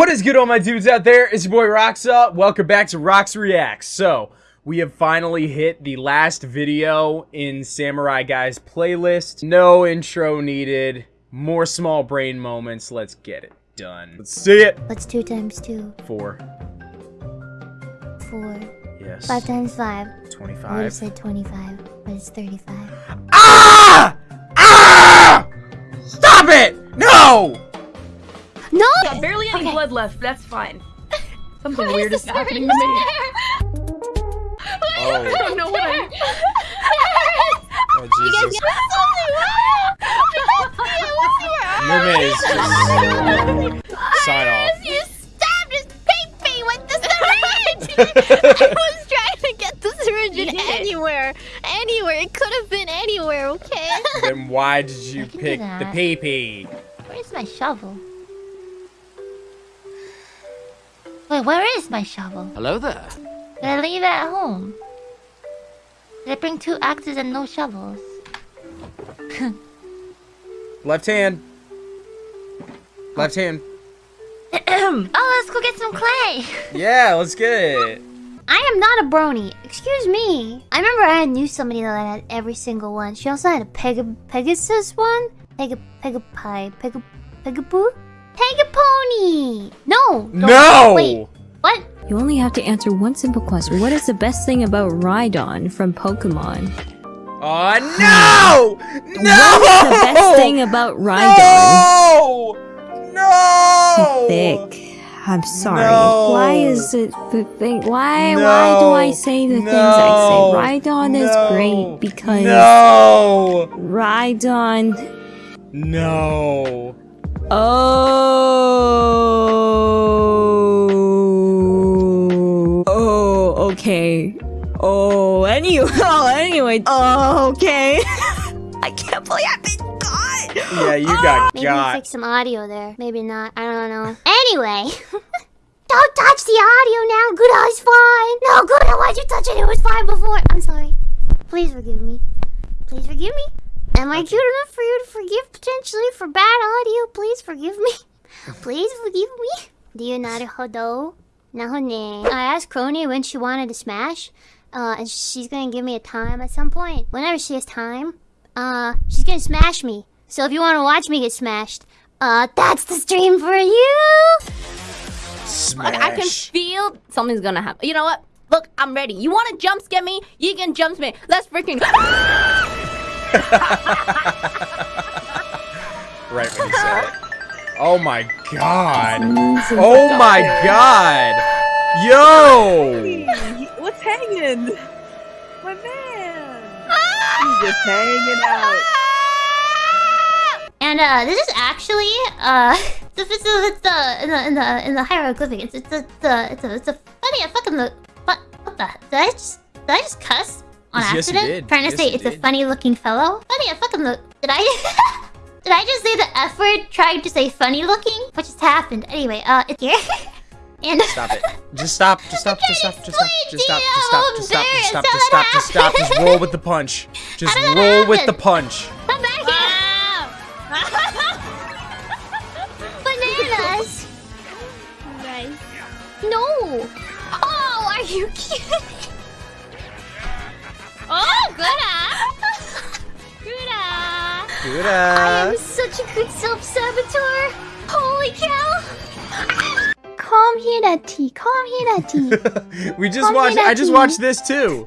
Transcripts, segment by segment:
What is good all my dudes out there? It's your boy Roxa. Welcome back to Rox Reacts. So, we have finally hit the last video in Samurai Guy's playlist. No intro needed. More small brain moments. Let's get it done. Let's see it. What's two times two? Four. Four. Yes. Five times five. Twenty-five. I would have said 25, but it's 35. Ah! Ah! Stop it! No! No! got barely any Okay. blood left. That's fine. Something What weird is is happening to word? me. Oh. I Oh, don't know what I. oh Jesus. Mermaid is just... Oh Sign off. You stabbed his pee with the syringe! I was trying to get the syringe in You did it. anywhere. Anywhere. It could have been anywhere, okay? Then why did you I can do pick the that. pee-pee? Where's my shovel? Wait, where is my shovel? Hello there. Did I leave it at home? Did I bring two axes and no shovels? Left hand. Left hand. oh, let's go get some clay! Yeah, let's get it. I am not a brony. Excuse me. I remember I knew somebody that had every single one. She also had a Peg Pegasus one. Peg Pegapie. Peg Pegapoo. Pegapony. a pony! No! No! Wait. What? You only have to answer one simple question. What is the best thing about Rhydon from Pokemon? Oh no! No! What is the best thing about Rhydon? No! No! Thick. I'm sorry. No. Why is it the thing? Why? No. Why do I say the things I say? Rhydon is great because No! Rhydon. No! Oh. Oh. Okay. Oh. Anyway. Oh. Anyway. Oh. Okay. I can't believe I've been caught. Yeah, you got oh. Maybe we got. fix some audio there. Maybe not. I don't know. Anyway. don't touch the audio now. Good eye's fine. No, good eye, why'd you touch it? It was fine before. I'm sorry. Please forgive me. Please forgive me. Am I cute enough for you to forgive potentially for bad audio? Please forgive me. Please forgive me. Do you not hodo? Nahone. I asked Kronii when she wanted to smash. Uh, and she's gonna give me a time at some point. Whenever she has time, uh, she's gonna smash me. So if you want to watch me get smashed, uh, that's the stream for you. Smash. I can feel something's gonna happen. You know what? Look, I'm ready. You want to jump scare me? You can jump scare me. Let's freaking. right when you said it. Oh my god. Oh my god. Yo! What's hanging? My man. He's just hanging out. And uh, this is actually uh, it's, it's, it's the in the in the in the hieroglyphic. It's it's it's a it's a it's a funny. I fucking look. What what the? Did I just did I just cuss on Yes, accident? did. Trying to Yes, say it's a funny looking fellow. Funny. I fucking look. Did I? Did I just say the F word trying to say funny looking? What just happened? Anyway, uh, it's here. and Stop it. Just stop. Just stop. Just stop. Just stop. Just stop. Just stop. Just stop. Just stop. Just stop. Just stop. Just roll with the punch. Just did roll with the punch. Come back here! Bananas! Nice. No! Oh, are you kidding? Oh, good ah! Good! Good. I am such a good self-saboteur! Holy cow! Calm here, Daddy. Calm here, Daddy. we just Come watched. here, I just watched this too.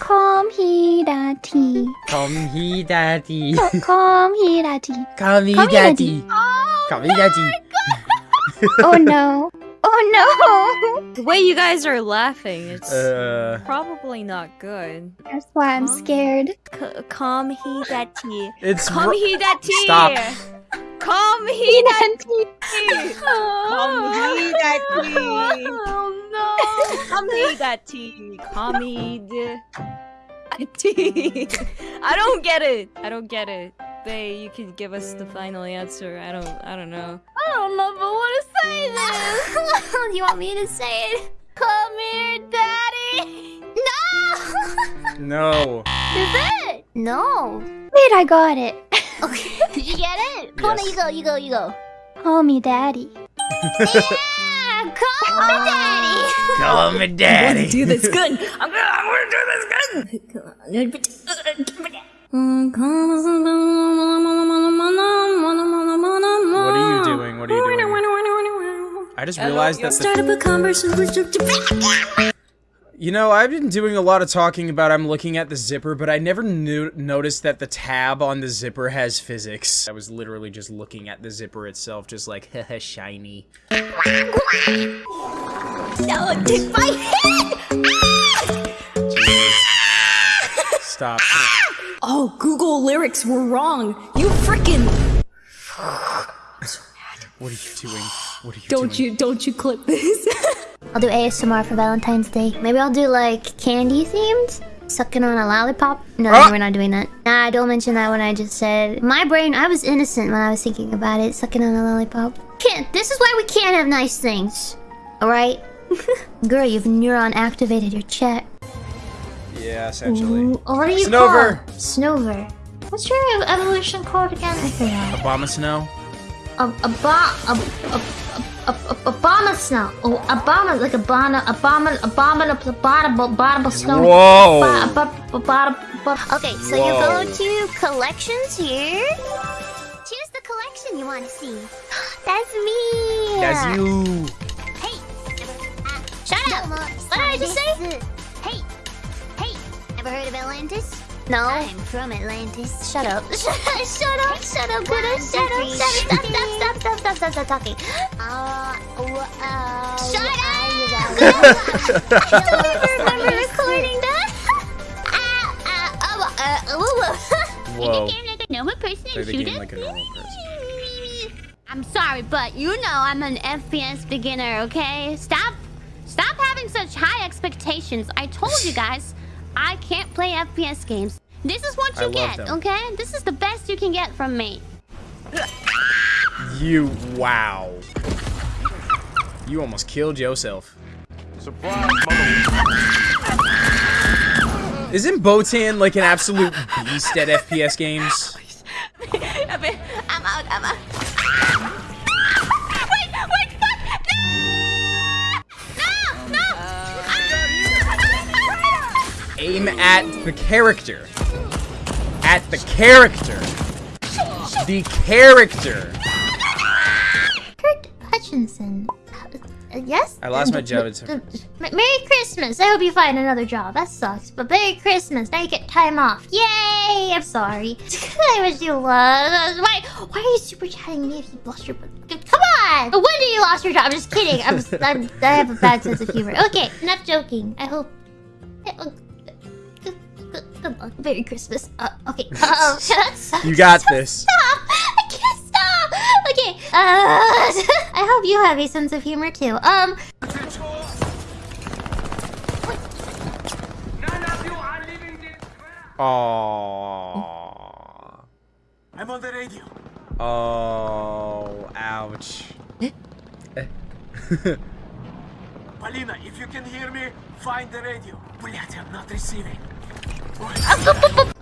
Calm here, Daddy. Calm here, daddy. Calm here, Daddy. Calm here, Come here, daddy. Oh, Come here, daddy. oh no. Oh no! The way you guys are laughing, it's Uh, probably not good. That's why I'm scared. C- come he that tea. it's Come he that tea. Stop. Come he that tea. Come he that tea. Oh no. Come he that tea. Come he the tea. I don't get it. I don't get it. Bay, you can give us the final answer. I don't. I don't know. I don't know if I want to say this. Do you want me to say it? Come here, Daddy. No. No. Is it? No. Wait, I got it. Okay. Did you get it? Come on, you go, you go, you go. Call me Daddy. Yeah, call me ah. daddy. Call me daddy. do this good. I'm gonna, I'm gonna do this good. What are you doing? What are you doing? I just realized that the Start a conversation. You know, I've been doing a lot of talking about I'm looking at the zipper, but I never knew, noticed that the tab on the zipper has physics. I was literally just looking at the zipper itself, just like, haha, shiny. No, my head. Ah! Stop. Ah! Oh, Google lyrics were wrong. You freaking What are you doing? What are you don't doing? you don't you clip this? I'll do ASMR for Valentine's Day. Maybe I'll do like candy themed. Sucking on a lollipop? No, Ah! we're not doing that. Nah, don't mention that when I just said. My brain, I was innocent when I was thinking about it. Sucking on a lollipop. Can't. This is why we can't have nice things. Alright? Girl, you've neuron activated your chat. Yeah, essentially. Ooh, oh, what are you Snover. called? Snover. What's your evolution called again? I forgot. Obama Snow? A, a, ba- a, a, a, a, Obama snow. Oh, Obama, like a Obama, Obama, Obama, Obama, Obama snow. Whoa. Ba- ba- ba- ba- ba- Okay, so you Whoa. go to collections here. Choose the collection you want to see. That's me. That's you. Hey. Uh, shut up. What did I just say? Hey. Hey. Ever heard of Atlantis? No. I'm from Atlantis. Shut up. shut up. Shut up. Shut up. Shut up. Shut up. Stop. Stop. Stop. Stop. Stop. Stop. Stop talking. Uh, uh, shut up. I don't even remember recording that. Ah, ah, oh, uh, uh, woo, woo. Whoa. Make the game like a normal person Play and shoot like a normal person. I'm sorry, but you know I'm an FPS beginner, okay? Stop stop having such high expectations. I told you guys, I can't play FPS games. This is what you get, okay? This is the best you can get from me. You, wow. You almost killed yourself. Surprise. Isn't Botan like an absolute beast at FPS games? I'm out. I'm out. Aim at the character. At the character. The character. Kurt Hutchinson. Uh, yes? I lost my job. Uh, uh, uh, Merry Christmas. I hope you find another job. That sucks. But Merry Christmas. Now you get time off. Yay! I'm sorry. I wish you was. Why, why are you super chatting me if you lost your... Come on! No wonder you lost your job. I'm just kidding. I'm, I'm, I have a bad sense of humor. Okay, enough joking. I hope... uh, Good luck. Merry Christmas. Uh, okay. Uh, that sucks. You got this. Stop! I can't stop! Okay, uh, I hope you have a sense of humor too. Um, Aww. I'm on the radio. Oh, ouch. Palina, if you can hear me, find the radio. Блять, I'm not receiving.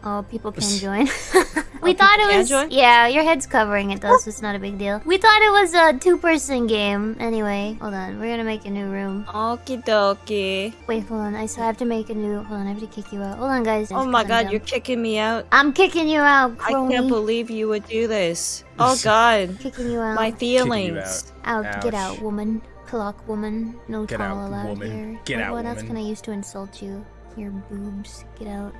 oh, people can join. we oh, thought it was. join? Yeah, your head's covering it though, so it's not a big deal. We thought it was a two-person game. Anyway, hold on. We're gonna make a new room. Okie dokie. Wait, hold on. I still have to make a new. Hold on, I have to kick you out. Hold on, guys. Oh my god, you're kicking me out. I'm kicking you out, I can't believe you would do this. Oh god. Kicking you out. My feelings. Out, get out, woman. Clock woman. No Get tall out, allowed woman. here. Get what, out, What else can I use to insult you? Your boobs. Get out.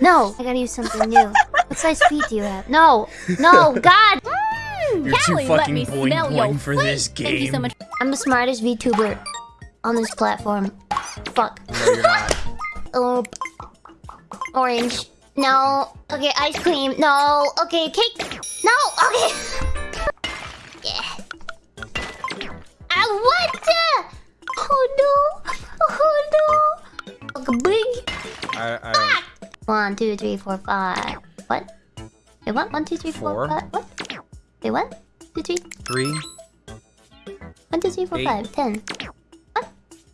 No, I gotta use something new. What size feet do you have? No, no, God. Mm, You're too fucking me boing boing for this game. Thank you so much. I'm the smartest VTuber on this platform. Fuck. No. Oh, orange. No. Okay, ice cream. No. Okay, cake. No. Okay. One, two, three, four, five. What? Wait, what? One, two, three, four, Four. five. What? Wait, what? Two, three. Three. One, two, three, four, Eight. five, ten. What?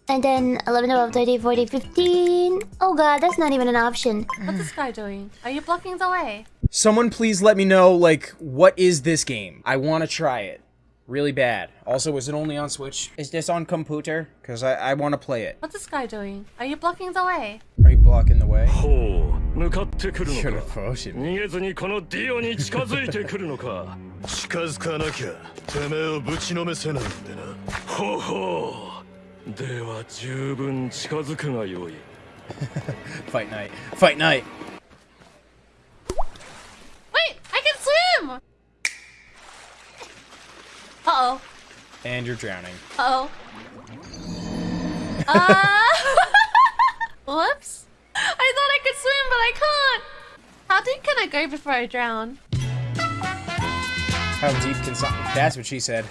And then 11, 12, 13, 14, 15. Oh god, that's not even an option. What's this guy doing? Are you blocking the way? Someone please let me know, like, what is this game? I want to try it. Really bad. Also, is it only on Switch? Is this on computer? Because I, I want to play it. What's this guy doing? Are you blocking the way? Are you blocking the way? ほう向かってくるのか？逃げずにこのディオに近づいてくるのか？近づかなきゃてめえをぶちのめせないんでなほうほうでは十分近づくがよいファイトナイトファイトナイト Uh oh. And you're drowning. Uh oh. Uh. Whoops. I thought I could swim, but I can't. How deep can I go before I drown? How deep can some... That's what she said.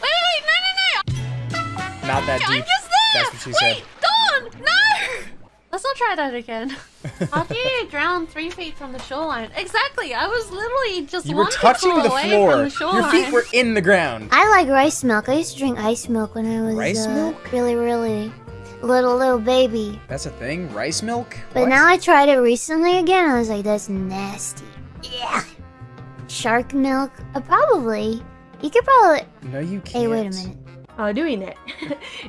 Wait, wait, no, no, no! Not that I'm deep. just there! That's what she wait, said. Dawn! No! Let's not try that again. How do you drown three feet from the shoreline? Exactly, I was literally just You were one touching pixel the away floor. From the shoreline. Your feet were in the ground. I like rice milk. I used to drink ice milk when I was Rice uh, milk? really, really little, little baby. That's a thing? Rice milk? But What? now I tried it recently again. I was like, that's nasty. Yeah. Shark milk? Uh, probably. You could probably. No, you can't. Hey, wait a minute. あ、ルイネ。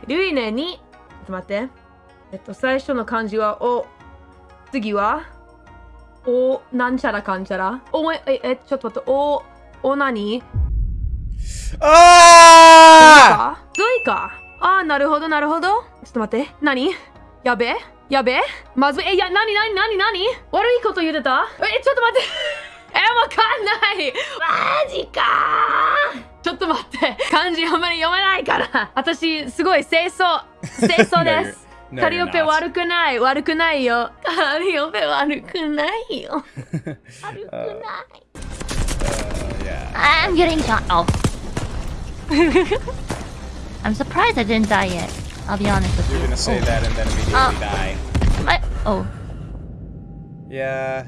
ルイネに、ちょっと待って。えっと、最初の漢字は、お。次は、お、なんちゃらかんちゃら。お、え、え、えちょっと待って、お、お何 Ah! かゾイか。 あー、なるほど、なるほど。ちょっと待って。何？やべ？えやべ？えまずい。え、いや、なになになになに悪いこと言ってた？え、ちょっと待って。え、わかんないマジかちょっと待って。漢字あんまり読めないから。私、すごい清楚。清楚 No, です。カリオペ.悪くない。悪くないよ。カリオペ悪くないよ。悪くない。Uh, yeah. I'm getting shot. Oh. I'm surprised I didn't die yet. I'll be honest with you. You're gonna say oh. that and then immediately Uh. die. My- oh. Yeah.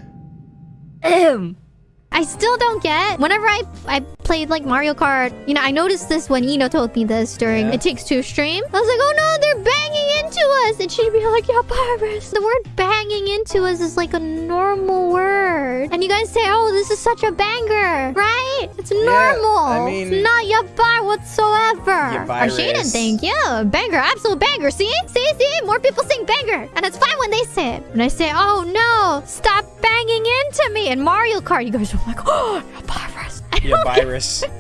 I still don't get. Whenever I I played like Mario Kart, you know, I noticed this when Ina told me this during Yeah. It Takes Two stream. I was like, oh no, they're banging into us, and she'd be like, yeah, virus. The word banging into us is like a normal word, and you guys say, oh, this is such a banger, right? It's normal. I mean- it's not yabar whatsoever. Ya Arshada, oh, virus. thank you. Banger, absolute banger. See, see, see. More people sing banger, and it's fine when they say it. When I say, oh no, stop banging into me And Mario Kart, you guys are like, oh, a virus. Yeah, virus.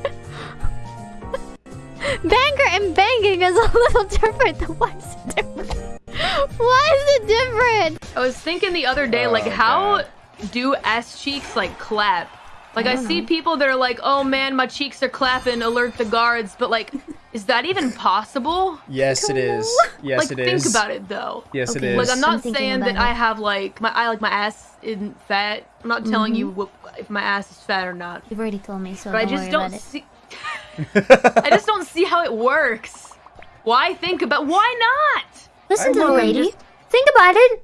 Banger and banging is a little different. Why is it different? Why is it different? I was thinking the other day, like, Oh, how do ass cheeks like clap? Like, I, see people that are like, "Oh man, my cheeks are clapping, alert the guards," but like, is that even possible? Yes, it is. Yes, like, it think about it though. Yes, Okay. it Like. I'm not I'm saying that about I have like my I like my ass isn't fat. I'm not telling you Mm-hmm. wh- if my ass is fat or not. You've already told me, so But I don't just worry don't about see. I just don't see how it works. Why think about? Why not? Listen I to the lady. just- Think about it.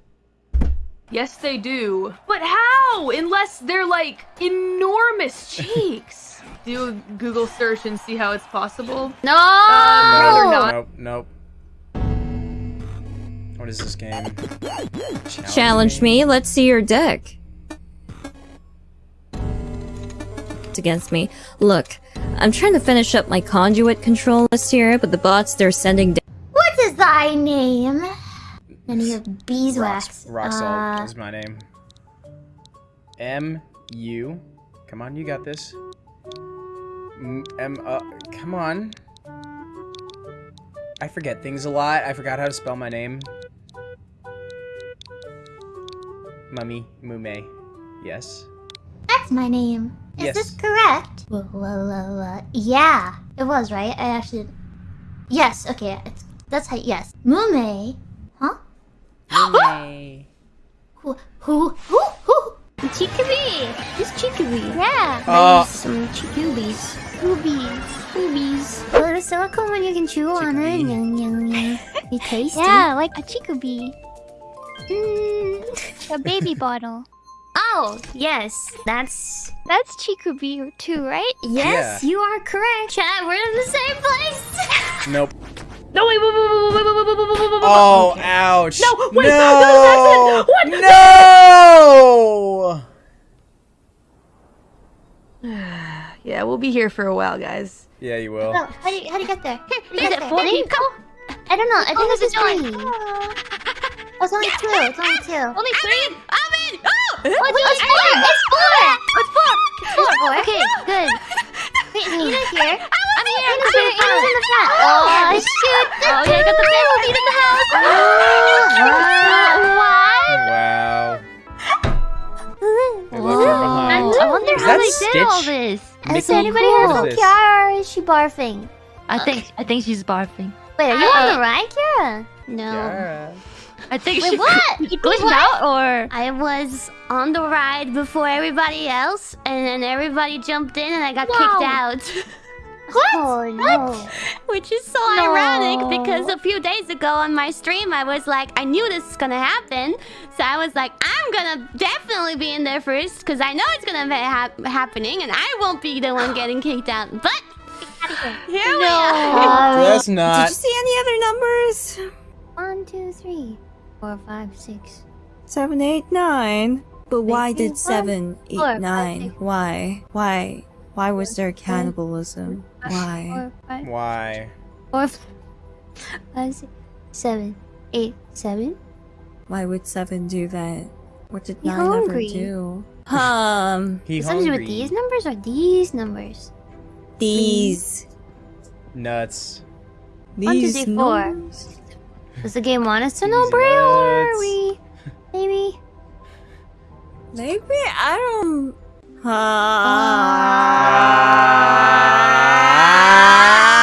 Yes, they do. But how? Unless they're like enormous cheeks. Do a Google search and see how it's possible. No. Uh, rather Nope, not. nope, nope. What is this game? Challenge me. Let's see your deck. It's against me. Look, I'm trying to finish up my conduit control list here, but the bots they're sending. What is thy name? And you have beeswax. Rock, rock salt Uh, is my name. M U. Come on, you got this. M, uh, come on. I forget things a lot. I forgot how to spell my name. Mummy Mume. Yes. that's my name. Is Yes. this correct? Whoa, whoa, whoa, whoa. Yeah, it was right. I actually. Yes. Okay. It's, that's how. Yes. Mume. Huh? Mume. Who? Who? Who? Who? Chikubi. Who's Chikubi? Yeah. Uh, Some Chikubies. Boobies. Boobies. A little silicone when you can chew on it. Chickpea. Yum, yum, yum. You tasty. Yeah, like a Chikubi. Mm. A baby bottle. Oh, yes. That's. That's Chikubi too, right? Yes, you are correct. Chad, we're in the same place. Nope. No, wait, wait, wait, wait, wait, wait, wait, wait, wait, wait, wait, wait. Oh, ouch. No, wait, no. that was an accident. What? No. yeah, we'll be here for a while, guys. Yeah, you will. Oh, how do you, how do you get there? How do you Is get it there? four I think- people? I don't know. I think Oh, it's it's just a three. Oh, it's only two. It's only two. Only three? I'm in! Oh! Oh, it's, it's four. It's four. It's four! It's four. Okay, good. Wait, Nina's here. I'm here! Nina's here. In the front. Oh, shoot. Oh, yeah, I got the best seat in the house! What? Wow. What? They left her behind. I wonder Is how that they did all this. Mickey, Has anybody who heard is? Kiara or is she barfing? I think I think she's barfing. Wait, are you on the uh, ride, Kiara? No. Kiara. I think Wait, she what? Did you glitch What? out or I was on the ride before everybody else, and then everybody jumped in, and I got kicked out. What? Oh no! Which is so No. ironic because a few days ago on my stream, I was like, I knew this is gonna happen. So I was like, I'm gonna definitely be in there first because I know it's gonna be hap- happening and I won't be the one getting kicked out. But here we are. That's not. Did you see any other numbers? One, two, three, four, five, six. Seven, eight, nine. But why did one, seven, eight, four, five, nine? six. Why? Why? Why was there cannibalism? Why? Four, five, Why? four, five, six, seven, eight, seven. Why would seven do that? What did He nine ever do? Um, He Something hungry. with these numbers or these numbers? these. Nuts. One, two, These three, four. numbers. Does the game want us to know These Braille or are we? Maybe. Maybe I don't.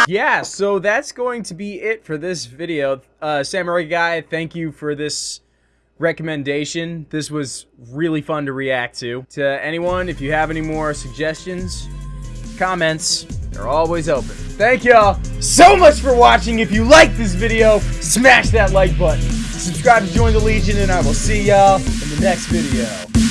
Yeah, so that's going to be it for this video. Uh, Samurai Guy, thank you for this recommendation. This was really fun to react to. To anyone, if you have any more suggestions, comments, they're always open. Thank y'all so much for watching. If you like this video, smash that like button. Subscribe to join the Legion, and I will see y'all in the next video.